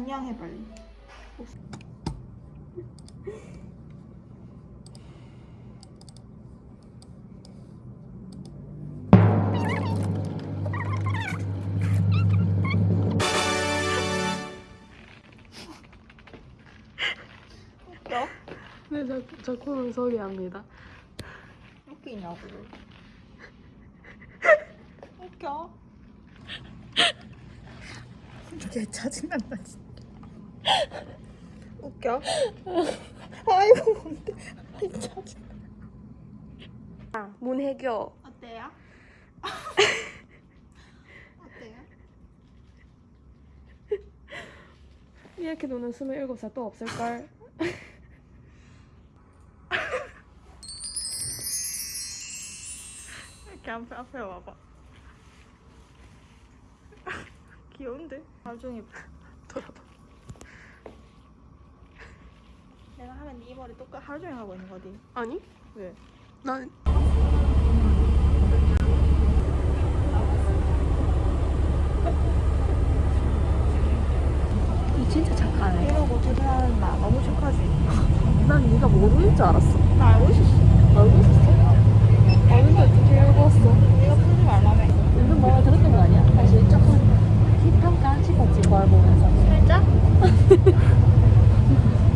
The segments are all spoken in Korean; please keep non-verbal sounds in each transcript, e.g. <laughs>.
안녕 해 빨리. 웃겨? 네, 저, 저 코는 소개합니다. 웃기냐고. 웃겨. 개 짜증난다 진짜. 웃겨? 아이고 뭔데? 아, 문혜교. 어때요? <laughs> 어때요? 이렇게 노는 27살 또 없을걸? <laughs> 이렇게 앞에 앞에 와봐. <laughs> 귀여운데? 나중에 돌아봐. 내가 하면 네 머리 똑같 하루 종일 하고 있는 거지. 아니? 왜? 난 진짜 착하네. 이러고 퇴근하는 나 너무 축하지. <laughs> 난 네가 모르는 줄 알았어. 나 알고 있었어. 알고 있었어? 아는데 어떻게 읽었어? 네가 풀지 말라며. 요즘 뭐가 들었던 거 아니야? 사실 조금 비평가 싶었지 그걸 보면서. 살짝? <laughs>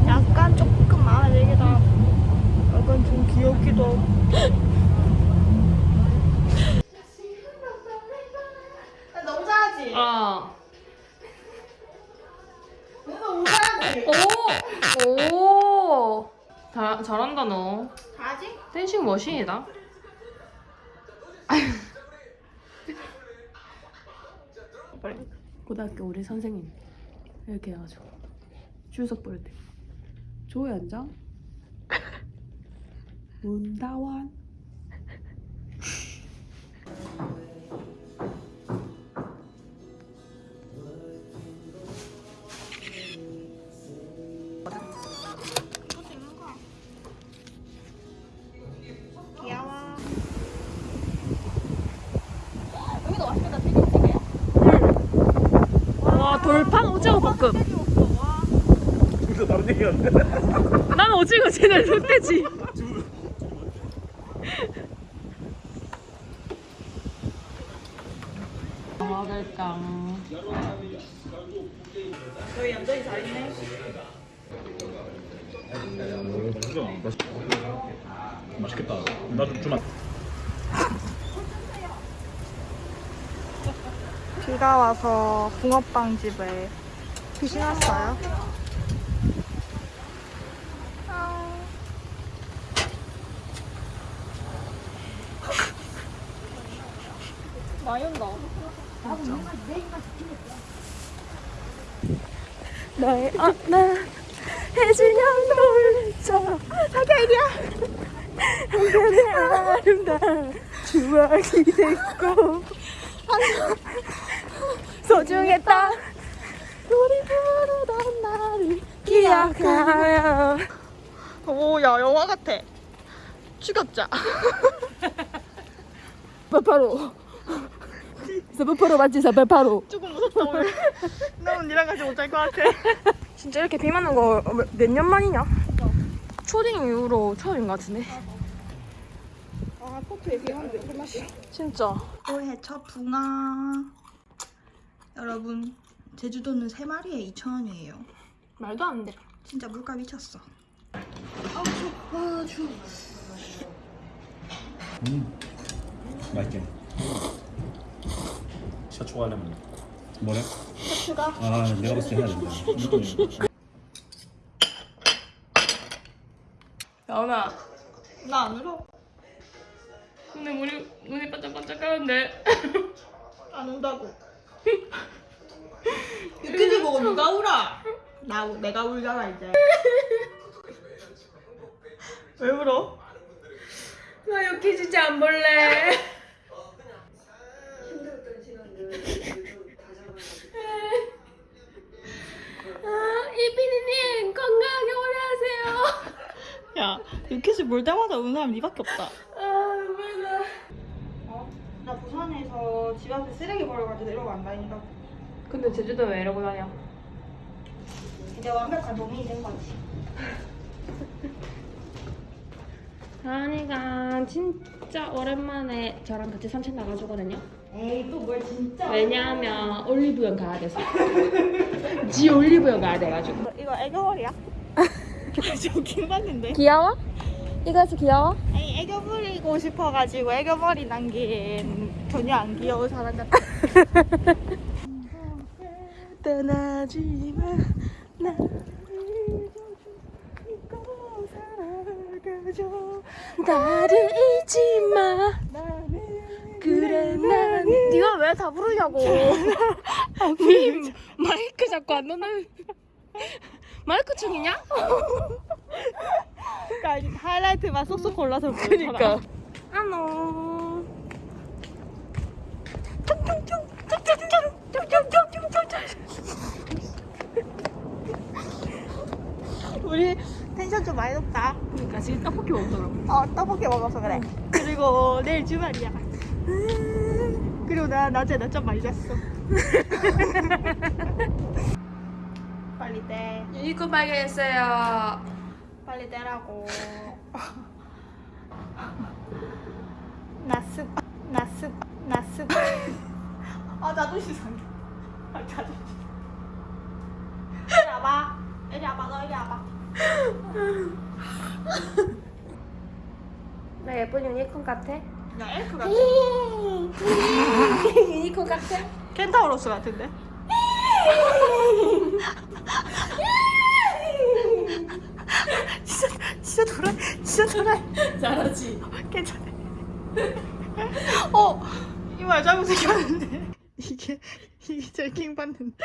약간 조금 마음에 들기도 하고 약간 좀 귀엽기도 하고 너무 잘하지? 아. 너무 잘하지? 오! 오! 잘, 잘한다 너. 잘하지? 댄싱 머신이다. 고등학교 우리 선생님 이렇게 해가지고 주석 볼때 조연정 문다원 또 찍는 거야 귀여워 여기도 맛있겠다 튀김튀김 와 돌판 오징어 볶음. 둘다 다른 얘기였네. 난 오징어 쟤는 흑돼지 먹을까 저희 얌전히 잘 있네 맛있겠다. 나좀 주면. 비가 와서 붕어빵 집에 빛이 났어요. 온다. 너의 어나 해질녘 놀자 사계이야. 한편의 아름다운 추억이 됐고 소중했다 우리 부르던 나를 기억하며 오, 야, 영화 같아. 죽였자. 사페파로 <laughs> 사페파로 맞지 사페파로 조금 무섭다, 오늘. <laughs> 너는 니랑 같이 못 잘 것 같아. <laughs> 진짜 이렇게 비 맞는 거 몇 년 만이냐? 초딩 이후로 처음인 것 같은데 아, 포트에 비하는데 술 마시. 진짜 올해 첫 붕어. 여러분, 제주도는 세 마리에 2,000원이에요. 말도 안 돼. 진짜 물가 미쳤어. 음. 맛있 게. 샤초 하려면 뭐래? 추가? 아 내가 봤을 때 해야 된다. 야은아 나 안 울어. 근데 우리 눈이 반짝반짝 하는데 안 운다고. 유퀴즈 보고 누가 울어? 나 우- 내가 울잖아 이제. 왜 울어? 나 여기 진짜 안 볼래 피디님 건강하게 오래 하세요 <laughs> 야 유퀴즈 볼 때마다 우는 사람 니밖에 없다. 아 눈물 어? 나 부산에서 집 앞에 쓰레기 버려가지고 내려가 안 다닌다고. 근데 제주도 왜 이러고 다녀? 이제 완벽한 동이 된 거지. 다은이가 진짜 오랜만에 저랑 같이 산책 나가주거든요. 에이 또 뭘 진짜. 왜냐하면 올리브영 가야 돼서. <laughs> 지 올리브영 가야 돼가지고. 이거 애교머리야? <laughs> 저긴 봤는데. 귀여워? 이거에서 귀여워? 아니 애교 부리고 싶어가지고 애교 머리 남긴 전혀 안 귀여운 사람 같아. <laughs> 떠나지 마. 나 나를 잊지 마. 난 네가 왜 다 부르냐고. 님 마이크 자꾸 안 넣는. 마이크 중이냐? 그러니까 하이라이트만 쏙쏙 골라서. 그러니까. 안녕. 우리 텐션 좀 많이 높다. 그러니까 지금 떡볶이 먹더라고. 어 떡볶이 먹어서 그래. 그리고 내일 주말이야. 그리고 나 낮에 낮잠 많이 잤어. 빨리 떼. 유니콘 발견했어요. 빨리 떼라고. 나습 나습 나습. 아 자존심 상해. 아 자존심. 이리 와봐. 이리 와봐. 너 이리 와봐. 나 예쁜 유니콘 같아? 야 엘프 같아. 유니콘 같아? 켄타우로스 같은데? <laughs> 진짜 진짜 돌아 진짜 돌아 잘하지. 괜찮아 어 이말 잘못 생겼는데 이게 이게 제일 킹 받는데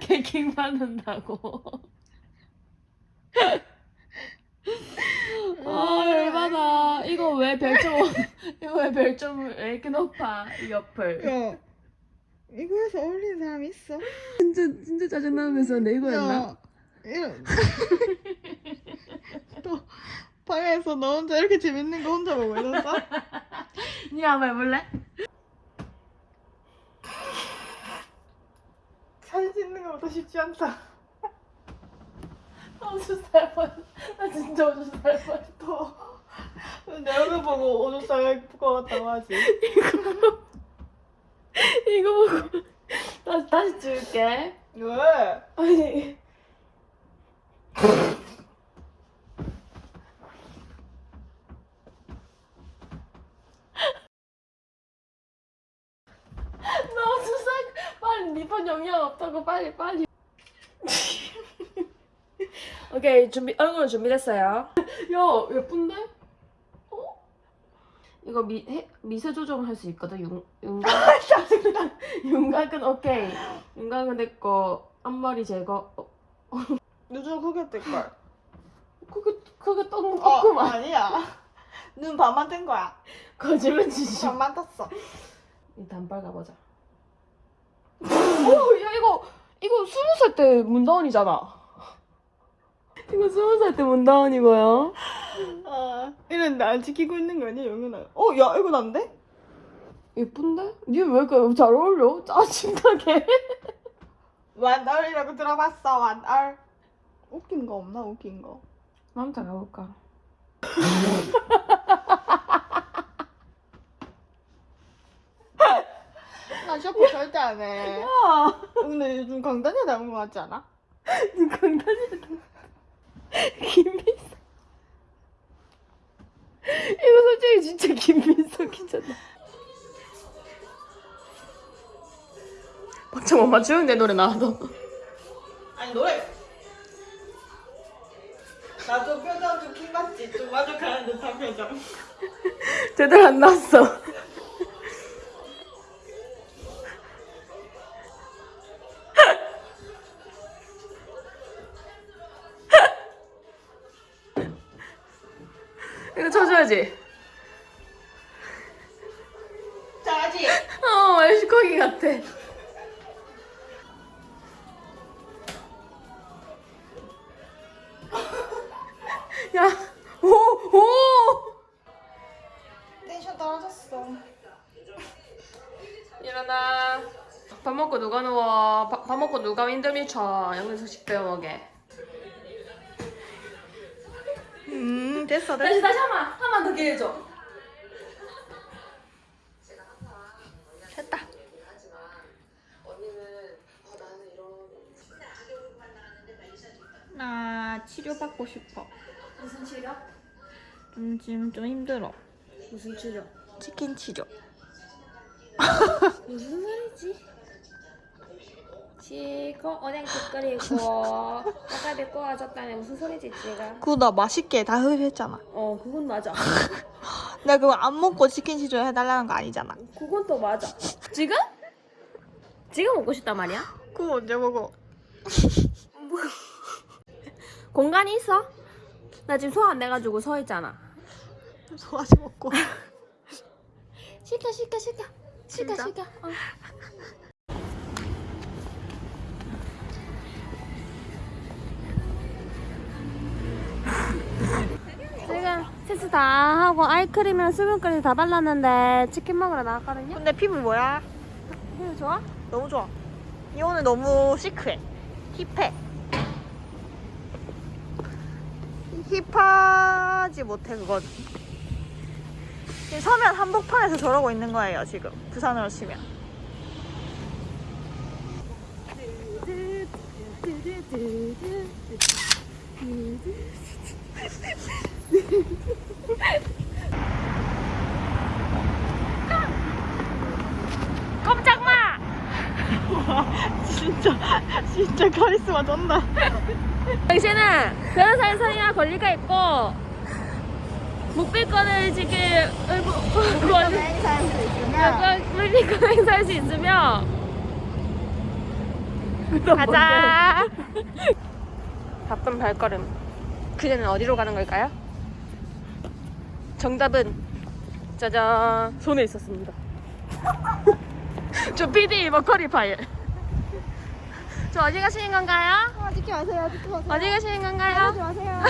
개킹 받는다고. 아 열받아. 이거 왜 별점 <laughs> 이거 왜 별점을 왜 이렇게 높아 이 옆을. 야 이거에서 어울리는 사람 있어? 진짜 진짜 짜증 나면서 내야 이런 <laughs> 또 방에서 너 혼자 이렇게 재밌는 거 혼자 보고 있었어? <laughs> 니 한번 해볼래? 사진 찍는 것보다 쉽지 않다 오줌 살 뻔. 나 진짜 오줌 살 뻔. 내 얼굴 보고 오줌 싸게 부끄러웠다고 하지 이거 보고 다시 다시 찍을게. 왜? 아니. 나 수상 빨리 니폰 영향 없다고 빨리 빨리. <laughs> 오케이 준비 얼굴 준비됐어요. 야 예쁜데? 어? 이거 미 해, 미세 조정을 할수 있거든? 윤 윤곽 윤곽은 오케이. 윤곽은 됐고 앞머리 제거. 어, 요즘 그게 뜰걸. 그게 그게 떴는 어 거구만. 아니야. 눈 반만 뜬 거야. 거짓말 치지. 반만 떴어. 이 단발 가보자. <laughs> 오야 이거 이거 스무 살 때 문다원이잖아 이거 스무 살 때 문다원이고요 아 이런데 안 지키고 있는 거 아니야 영은아 어 야 이거 난데? 예쁜데? 니왜 이렇게 잘 어울려? 짜증나게 <laughs> 완얼이라고 들어봤어 완얼 웃긴 거 없나 웃긴 거 남자 가볼까 <laughs> 나 쇼핑 절대 안 해 야 근데 요즘 강단이 닮은 거 같지 않아? <laughs> 니 강단이다 <laughs> 김민석. 이거 솔직히 진짜 김민석이잖아. 박정 엄마 주영내 노래 나와도. 아니 노래. 나도 표정 좀 킹받지. 좀 만족하는 듯한 표정. 제대로 안 나왔어 쳐줘야지 잘하지? 어 웰시코기 같아 야, 오, 오! 텐션 떨어졌어 일어나. 밥 먹고 누가 누워? 밥, 밥 먹고 누가 인터뷰 쳐? 영수 식 배워 먹게. 음 됐어 다시 다시 한 번, 한번더 기회 줘. 됐다 나 치료받고 싶어 무슨 치료? 좀 지금 좀 힘들어 무슨 치료? 치킨 치료 무슨 소리지? 지금 오뎅국 끓이고 떡갈비 구워줬다니 무슨 소리지 지금? 그거 나 맛있게 다 흡입했잖아 어 그건 맞아. <laughs> 나 그거 안 먹고 치킨 치료 해달라는 거 아니잖아 그건 또 맞아. 지금? 지금 먹고 싶단 말이야? 그거 언제 먹어? <laughs> 공간이 있어? 나 지금 소화 안 돼가지고 서 있잖아. 소화제 먹고 <laughs> 시켜 시켜 시켜 시켜? 시켜. 어. 세수 다 하고 아이크림이랑 수분크림 다 발랐는데 치킨 먹으러 나왔거든요. 근데 피부 뭐야? 이거 좋아? 너무 좋아 이 오늘 너무 시크해 힙해 힙하지 못해 그건 지금 서면 한복판에서 저러고 있는 거예요 지금 부산으로 치면 꼼짝 마! 진짜 진짜 카리스마 쩐다. 당신은 변호사의 선이나 권리가 있고 묵비권을 지금 권리 행사할 수 있으면 묵비권 행사할 수 있으면 가자. <laughs> 바쁜 발걸음. 그녀는 어디로 가는 걸까요? 정답은 짜잔. 손에 있었습니다. <laughs> 저 PD 머커리 파일 저 어디 가시는 건가요? 아, 마세요. 찍지 마세요. 어디 가시는 건가요? 마세요.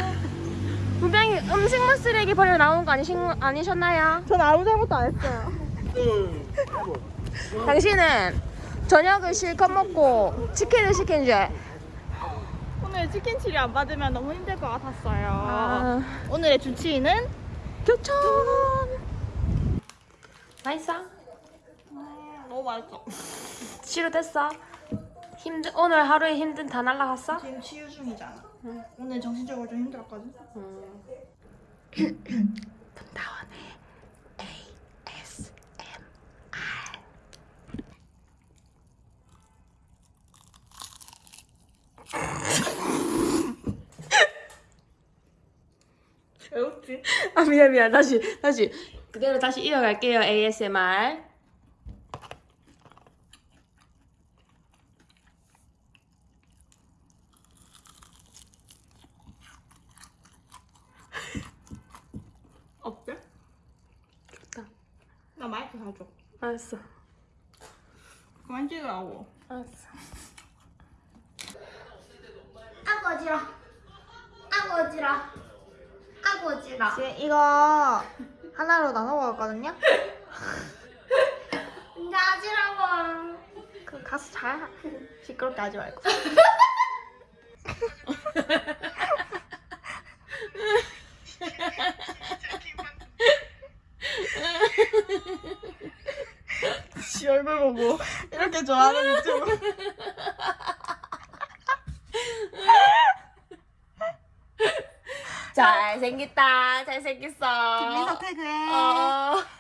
<laughs> 분명히 음식물 쓰레기 버리러 나온 거 아니신, 아니셨나요? 전 아무 잘못도 안 했어요. 당신은 저녁을 실컷 먹고 치킨을 시킨 죄 오늘 치킨 치료 안 받으면 너무 힘들 것 같았어요. 아, 오늘의 주치의는? 교촌! 맛있어? 너무 맛있어. 치료 됐어? 힘든 오늘 하루에 힘든 다 날라갔어? 지금 치유 중이잖아. 오늘 정신적으로 좀 힘들었거든. 분다원의 ASMR 배웠지? 아 미안 미안. 다시 다시. 그대로 다시 이어갈게요. ASMR 나 마이크 사줘 알았어. 그만 찍으라고. 알았어. 어지러. 아고 어지러. 지금 이거 하나로 나눠 먹었거든요? <laughs> 근데 어지러워 그 가서 자 <laughs> 시끄럽게 하지 말고 <laughs> 지 얼굴 보고 이렇게 좋아하는 유튜브. 잘생겼다. 잘생겼어. 김민석 태그해. 어.